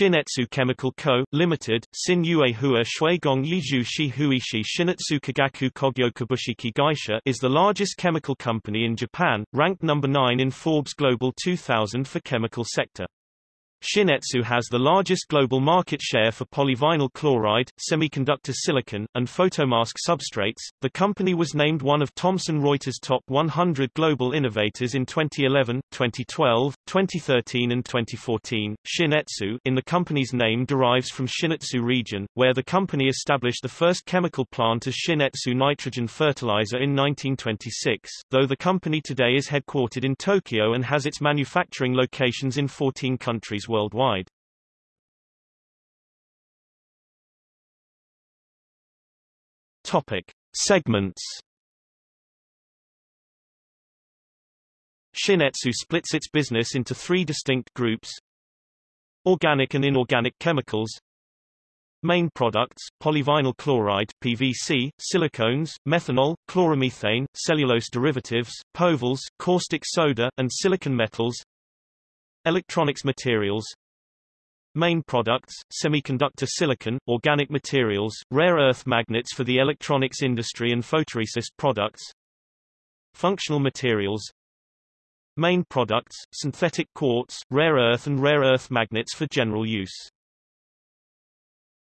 Shin-Etsu Chemical Co., Limited, Sin Yue Hua Shuigong Yizhu Shi Huishi Shin-Etsu Kagaku Kogyo Kabushiki Gaisha is the largest chemical company in Japan, ranked number 9 in Forbes Global 2000 for chemical sector. Shin-Etsu has the largest global market share for polyvinyl chloride, semiconductor silicon, and photomask substrates. The company was named one of Thomson Reuters' top 100 global innovators in 2011, 2012, 2013 and 2014. Shin-Etsu in the company's name derives from Shin-Etsu region, where the company established the first chemical plant as Shin-Etsu nitrogen fertilizer in 1926, though the company today is headquartered in Tokyo and has its manufacturing locations in 14 countries worldwide. Topic. Segments Shin-Etsu splits its business into three distinct groups Organic and inorganic chemicals Main products, polyvinyl chloride PVC, silicones, methanol, chloromethane, cellulose derivatives, povals, caustic soda, and silicon metals Electronics materials Main products, semiconductor silicon, organic materials, rare earth magnets for the electronics industry and photoresist products Functional materials Main products, synthetic quartz, rare earth and rare earth magnets for general use